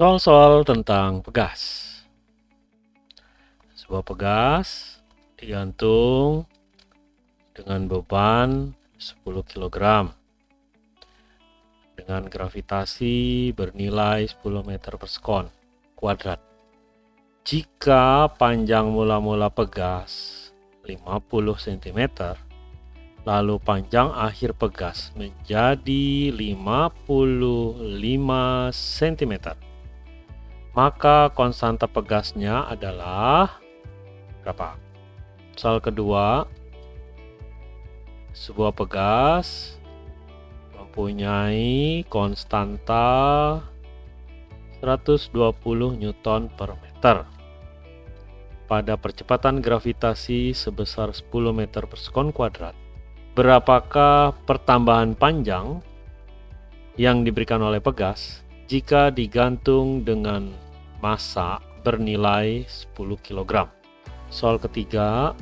Soal-soal tentang pegas. Sebuah pegas digantung dengan beban 10 kg dengan gravitasi bernilai 10 meter per sekon kuadrat. Jika panjang mula-mula pegas 50 cm, lalu panjang akhir pegas menjadi 55 cm maka konstanta pegasnya adalah berapa? Soal kedua, sebuah pegas mempunyai konstanta 120 Newton per meter pada percepatan gravitasi sebesar 10 meter per sekon kuadrat. Berapakah pertambahan panjang yang diberikan oleh pegas jika digantung dengan massa bernilai 10 kg. Soal ketiga,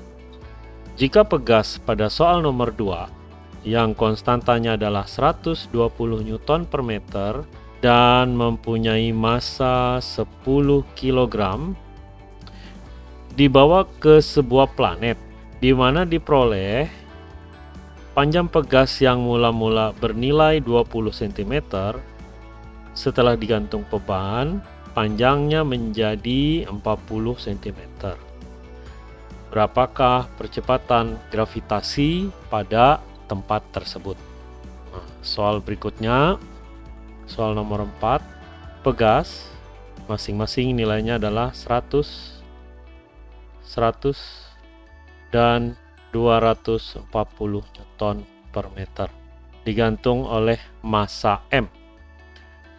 jika pegas pada soal nomor 2 yang konstantanya adalah 120 Newton per meter dan mempunyai massa 10 kg dibawa ke sebuah planet di mana diperoleh panjang pegas yang mula-mula bernilai 20 cm setelah digantung beban, panjangnya menjadi 40 cm. Berapakah percepatan gravitasi pada tempat tersebut? Nah, soal berikutnya, soal nomor 4, pegas, masing-masing nilainya adalah 100, 100, dan 240 Newton per meter digantung oleh massa M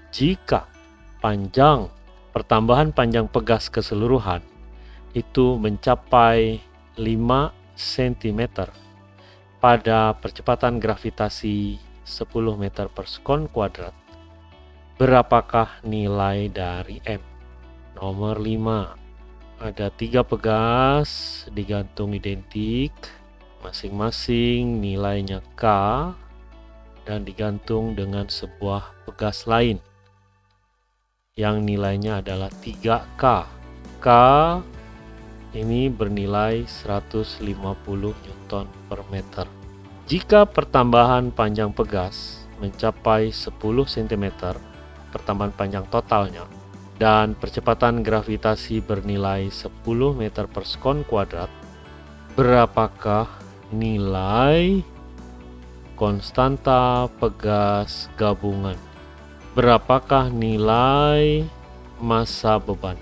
jika panjang pertambahan panjang pegas keseluruhan itu mencapai 5 cm pada percepatan gravitasi 10 meter per sekon kuadrat. Berapakah nilai dari M? Nomor 5 ada tiga pegas digantung identik masing-masing nilainya K dan digantung dengan sebuah pegas lain yang nilainya adalah 3K. K ini bernilai 150 Newton per meter. Jika pertambahan panjang pegas mencapai 10 cm, pertambahan panjang totalnya, dan percepatan gravitasi bernilai 10 meter per sekon kuadrat, berapakah nilai konstanta pegas gabungan? Berapakah nilai masa beban